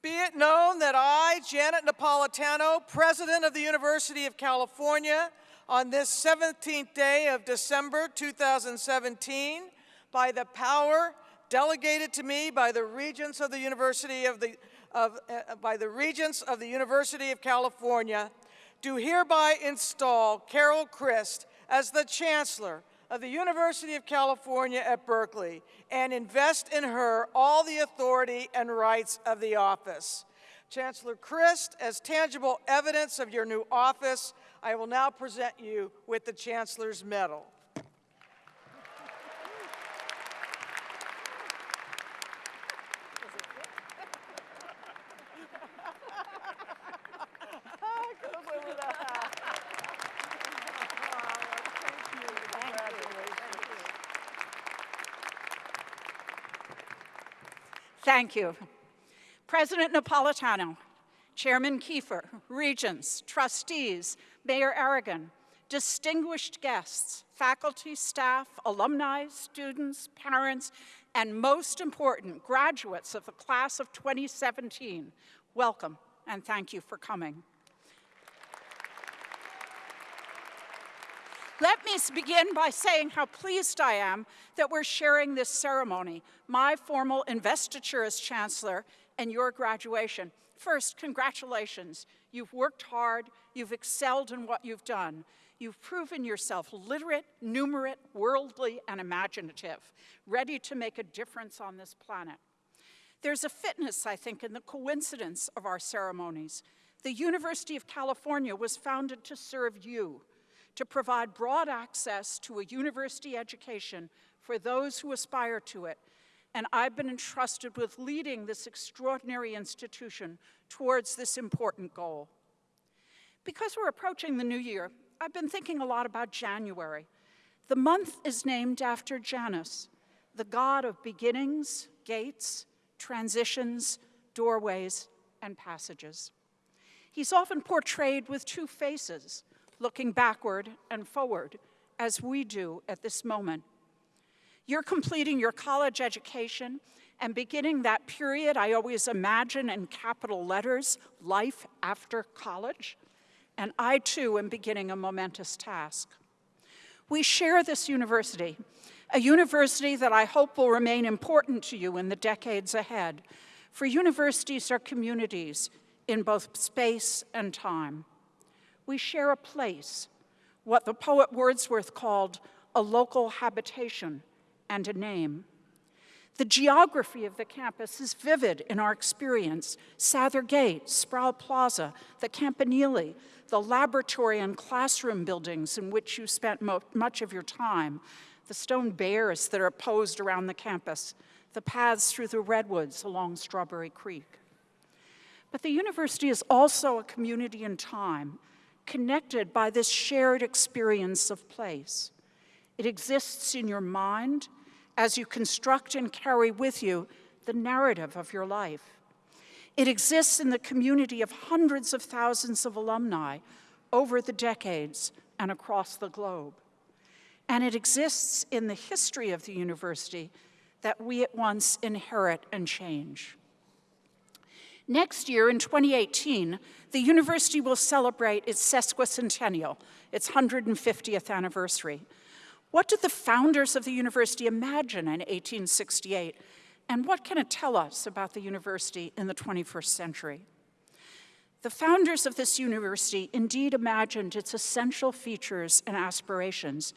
Be it known that I, Janet Napolitano, President of the University of California, on this 17th day of December 2017, by the power delegated to me by the Regents of the University of the of, uh, by the Regents of the University of California, do hereby install Carol Christ as the Chancellor of the University of California at Berkeley and invest in her all the authority and rights of the office. Chancellor Christ, as tangible evidence of your new office, I will now present you with the Chancellor's Medal. Thank you. President Napolitano, Chairman Kieffer, Regents, trustees, Mayor Arreguín, distinguished guests, faculty, staff, alumni, students, parents, and most important, graduates of the class of 2017, welcome and thank you for coming. Let me begin by saying how pleased I am that we're sharing this ceremony, my formal investiture as Chancellor and your graduation. First, congratulations. You've worked hard, you've excelled in what you've done. You've proven yourself literate, numerate, worldly, and imaginative, ready to make a difference on this planet. There's a fitness, I think, in the coincidence of our ceremonies. The University of California was founded to serve you, to provide broad access to a university education for those who aspire to it, and I've been entrusted with leading this extraordinary institution towards this important goal. Because we're approaching the new year, I've been thinking a lot about January. The month is named after Janus, the god of beginnings, gates, transitions, doorways, and passages. He's often portrayed with two faces, looking backward and forward, as we do at this moment. You're completing your college education and beginning that period I always imagine in capital letters, life after college. And I too am beginning a momentous task. We share this university, a university that I hope will remain important to you in the decades ahead. For universities are communities in both space and time we share a place, what the poet Wordsworth called a local habitation and a name. The geography of the campus is vivid in our experience. Sather Gate, Sproul Plaza, the Campanile, the laboratory and classroom buildings in which you spent much of your time, the stone bears that are posed around the campus, the paths through the redwoods along Strawberry Creek. But the university is also a community in time, connected by this shared experience of place. It exists in your mind as you construct and carry with you the narrative of your life. It exists in the community of hundreds of thousands of alumni over the decades and across the globe. And it exists in the history of the university that we at once inherit and change. Next year, in 2018, the university will celebrate its sesquicentennial, its 150th anniversary. What did the founders of the university imagine in 1868, and what can it tell us about the university in the 21st century? The founders of this university indeed imagined its essential features and aspirations.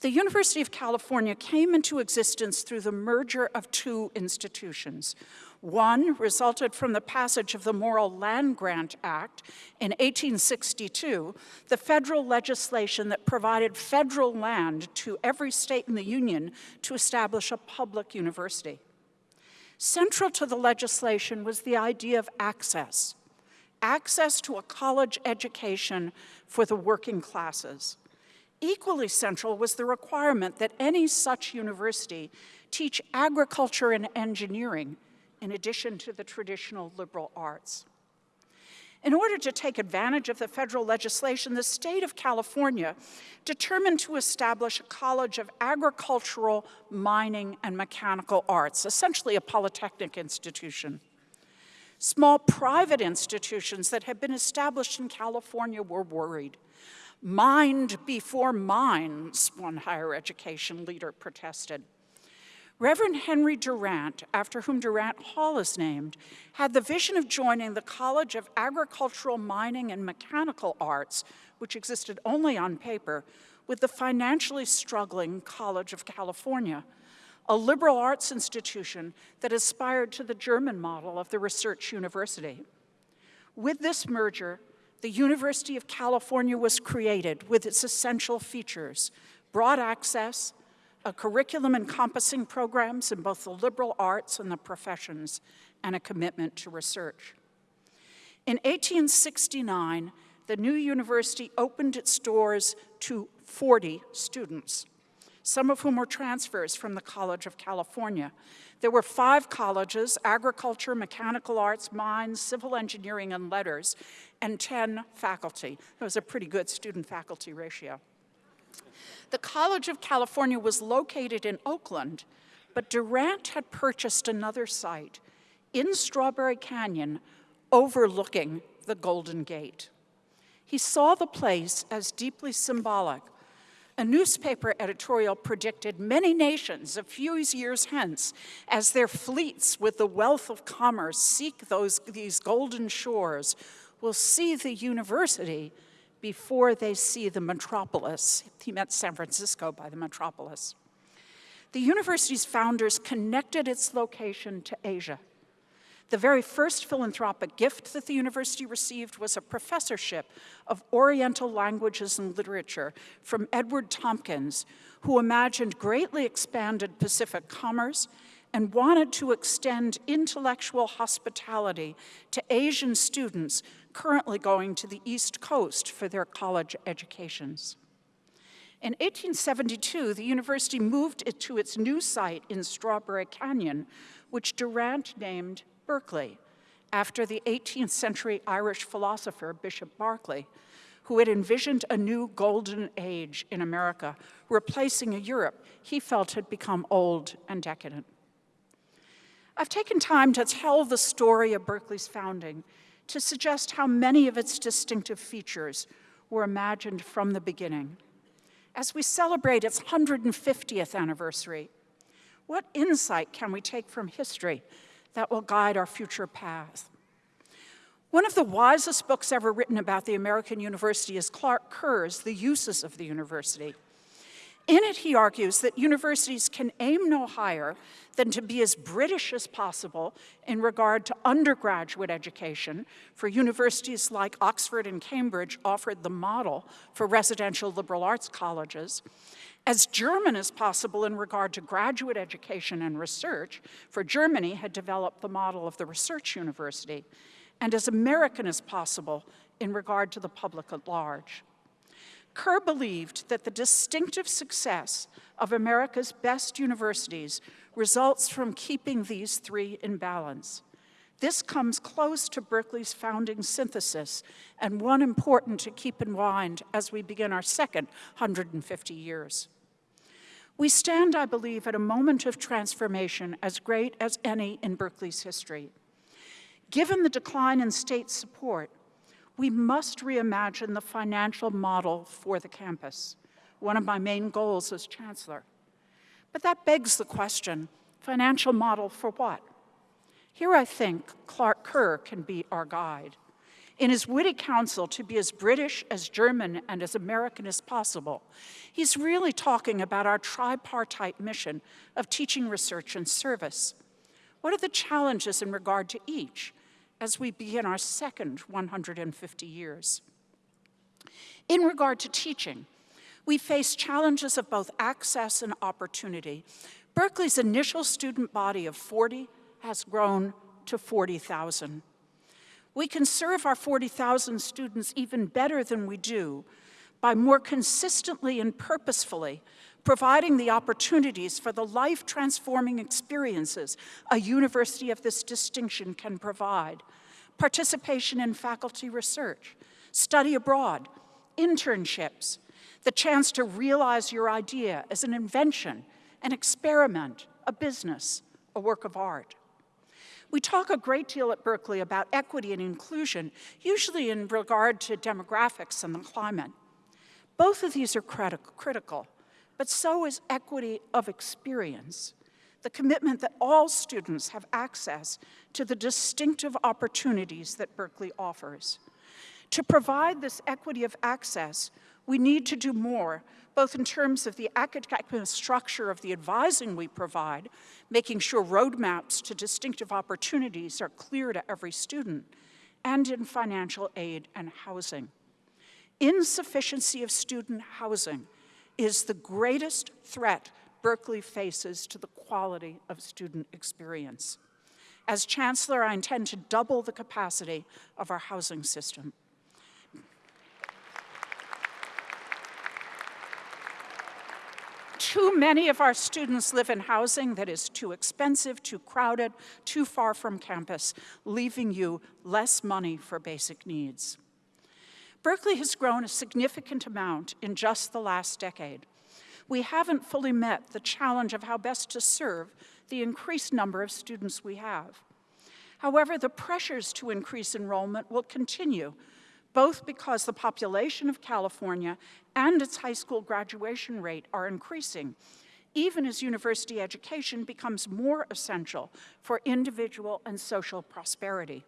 The University of California came into existence through the merger of two institutions, one resulted from the passage of the Morrill Land Grant Act in 1862, the federal legislation that provided federal land to every state in the Union to establish a public university. Central to the legislation was the idea of access, access to a college education for the working classes. Equally central was the requirement that any such university teach agriculture and engineering in addition to the traditional liberal arts. In order to take advantage of the federal legislation, the state of California determined to establish a College of Agricultural, Mining, and Mechanical Arts, essentially a polytechnic institution. Small private institutions that had been established in California were worried. Mind before mines, one higher education leader protested. Reverend Henry Durant, after whom Durant Hall is named, had the vision of joining the College of Agricultural, Mining, and Mechanical Arts, which existed only on paper, with the financially struggling College of California, a liberal arts institution that aspired to the German model of the research university. With this merger, the University of California was created with its essential features, broad access, a curriculum encompassing programs in both the liberal arts and the professions, and a commitment to research. In 1869, the new university opened its doors to 40 students, some of whom were transfers from the College of California. There were five colleges, agriculture, mechanical arts, mines, civil engineering, and letters, and 10 faculty. That was a pretty good student-faculty ratio. The College of California was located in Oakland, but Durant had purchased another site in Strawberry Canyon overlooking the Golden Gate. He saw the place as deeply symbolic. A newspaper editorial predicted many nations a few years hence, as their fleets with the wealth of commerce seek those, these golden shores, will see the university before they see the metropolis. He meant San Francisco by the metropolis. The university's founders connected its location to Asia. The very first philanthropic gift that the university received was a professorship of Oriental languages and literature from Edward Tompkins, who imagined greatly expanded Pacific commerce and wanted to extend intellectual hospitality to Asian students currently going to the East Coast for their college educations. In 1872, the university moved it to its new site in Strawberry Canyon, which Durant named Berkeley, after the 18th century Irish philosopher Bishop Berkeley, who had envisioned a new golden age in America, replacing a Europe he felt had become old and decadent. I've taken time to tell the story of Berkeley's founding to suggest how many of its distinctive features were imagined from the beginning. As we celebrate its 150th anniversary, what insight can we take from history that will guide our future path? One of the wisest books ever written about the American University is Clark Kerr's The Uses of the University. In it, he argues that universities can aim no higher than to be as British as possible in regard to undergraduate education, for universities like Oxford and Cambridge offered the model for residential liberal arts colleges, as German as possible in regard to graduate education and research, for Germany had developed the model of the research university, and as American as possible in regard to the public at large. Kerr believed that the distinctive success of America's best universities results from keeping these three in balance. This comes close to Berkeley's founding synthesis, and one important to keep in mind as we begin our second 150 years. We stand, I believe, at a moment of transformation as great as any in Berkeley's history. Given the decline in state support, we must reimagine the financial model for the campus, one of my main goals as chancellor. But that begs the question, financial model for what? Here I think Clark Kerr can be our guide. In his witty counsel to be as British, as German, and as American as possible, he's really talking about our tripartite mission of teaching, research, and service. What are the challenges in regard to each? As we begin our second 150 years. In regard to teaching, we face challenges of both access and opportunity. Berkeley's initial student body of 40 has grown to 40,000. We can serve our 40,000 students even better than we do by more consistently and purposefully providing the opportunities for the life-transforming experiences a university of this distinction can provide. Participation in faculty research, study abroad, internships, the chance to realize your idea as an invention, an experiment, a business, a work of art. We talk a great deal at Berkeley about equity and inclusion, usually in regard to demographics and the climate. Both of these are critical, but so is equity of experience, the commitment that all students have access to the distinctive opportunities that Berkeley offers. To provide this equity of access, we need to do more, both in terms of the academic structure of the advising we provide, making sure roadmaps to distinctive opportunities are clear to every student, and in financial aid and housing. Insufficiency of student housing is the greatest threat Berkeley faces to the quality of student experience. As Chancellor, I intend to double the capacity of our housing system. Too many of our students live in housing that is too expensive, too crowded, too far from campus, leaving you less money for basic needs. Berkeley has grown a significant amount in just the last decade. We haven't fully met the challenge of how best to serve the increased number of students we have. However, the pressures to increase enrollment will continue, both because the population of California and its high school graduation rate are increasing, even as university education becomes more essential for individual and social prosperity.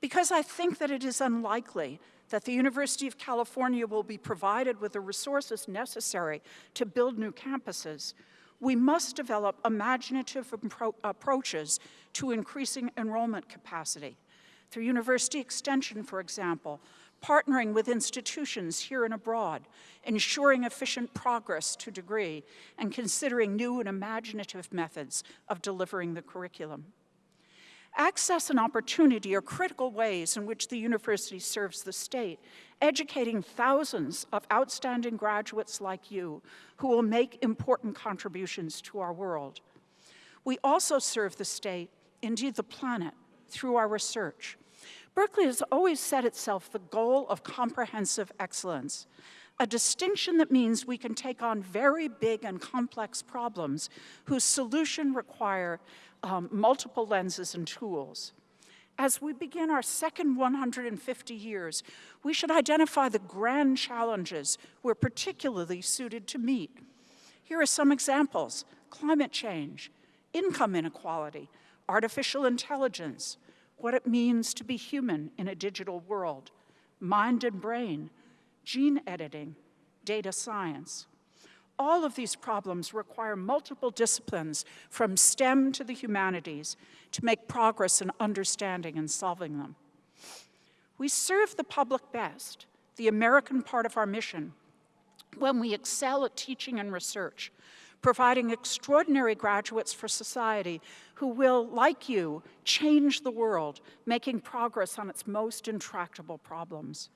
Because I think that it is unlikely that the University of California will be provided with the resources necessary to build new campuses, we must develop imaginative approaches to increasing enrollment capacity. Through university extension, for example, partnering with institutions here and abroad, ensuring efficient progress to degree, and considering new and imaginative methods of delivering the curriculum. Access and opportunity are critical ways in which the university serves the state, educating thousands of outstanding graduates like you who will make important contributions to our world. We also serve the state, indeed the planet, through our research. Berkeley has always set itself the goal of comprehensive excellence, a distinction that means we can take on very big and complex problems whose solution require um, multiple lenses and tools. As we begin our second 150 years, we should identify the grand challenges we're particularly suited to meet. Here are some examples. Climate change, income inequality, artificial intelligence, what it means to be human in a digital world, mind and brain, gene editing, data science. All of these problems require multiple disciplines from STEM to the humanities to make progress in understanding and solving them. We serve the public best, the American part of our mission, when we excel at teaching and research, providing extraordinary graduates for society who will, like you, change the world, making progress on its most intractable problems.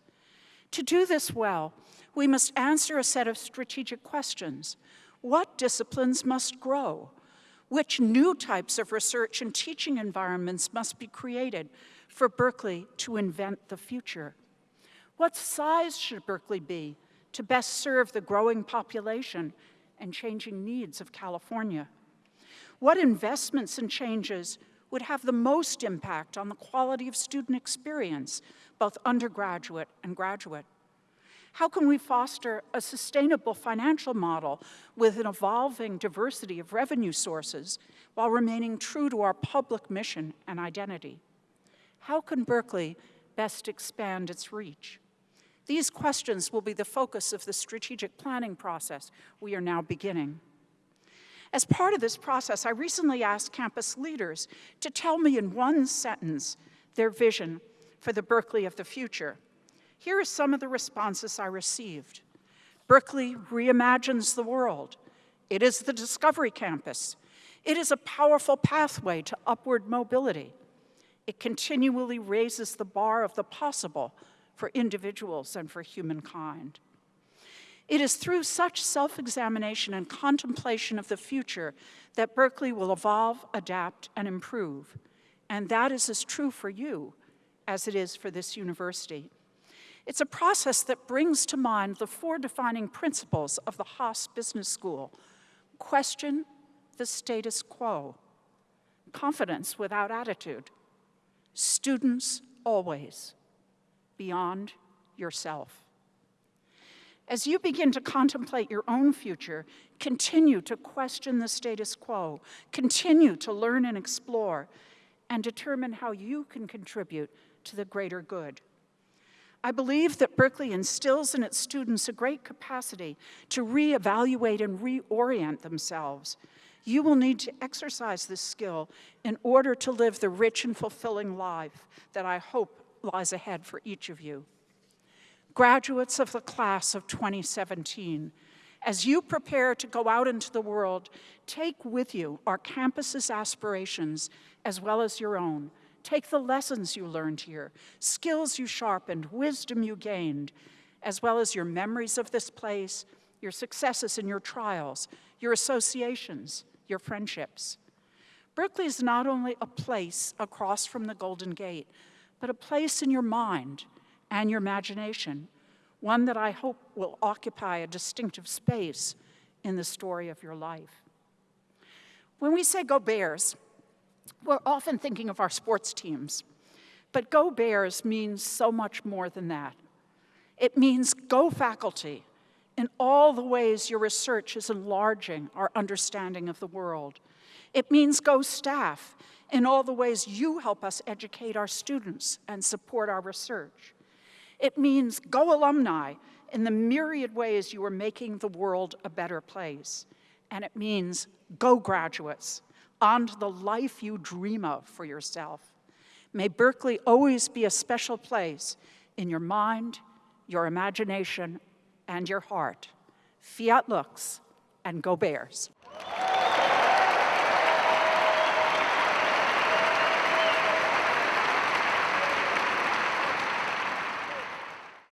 To do this well, we must answer a set of strategic questions. What disciplines must grow? Which new types of research and teaching environments must be created for Berkeley to invent the future? What size should Berkeley be to best serve the growing population and changing needs of California? What investments and changes would have the most impact on the quality of student experience, both undergraduate and graduate? How can we foster a sustainable financial model with an evolving diversity of revenue sources while remaining true to our public mission and identity? How can Berkeley best expand its reach? These questions will be the focus of the strategic planning process we are now beginning. As part of this process, I recently asked campus leaders to tell me in one sentence their vision for the Berkeley of the future. Here are some of the responses I received. Berkeley reimagines the world. It is the Discovery Campus. It is a powerful pathway to upward mobility. It continually raises the bar of the possible for individuals and for humankind. It is through such self-examination and contemplation of the future that Berkeley will evolve, adapt, and improve. And that is as true for you as it is for this university. It's a process that brings to mind the four defining principles of the Haas Business School. Question the status quo. confidence without attitude. Students always, beyond yourself. As you begin to contemplate your own future, continue to question the status quo, continue to learn and explore, and determine how you can contribute to the greater good. I believe that Berkeley instills in its students a great capacity to reevaluate and reorient themselves. You will need to exercise this skill in order to live the rich and fulfilling life that I hope lies ahead for each of you. Graduates of the class of 2017, as you prepare to go out into the world, take with you our campus's aspirations as well as your own Take the lessons you learned here, skills you sharpened, wisdom you gained, as well as your memories of this place, your successes and your trials, your associations, your friendships. Berkeley is not only a place across from the Golden Gate, but a place in your mind and your imagination, one that I hope will occupy a distinctive space in the story of your life. When we say go Bears, we're often thinking of our sports teams, but Go Bears means so much more than that. It means go faculty in all the ways your research is enlarging our understanding of the world. It means go staff in all the ways you help us educate our students and support our research. It means go alumni in the myriad ways you are making the world a better place. And it means go graduates on the life you dream of for yourself. May Berkeley always be a special place in your mind, your imagination, and your heart. Fiat lux, and go Bears.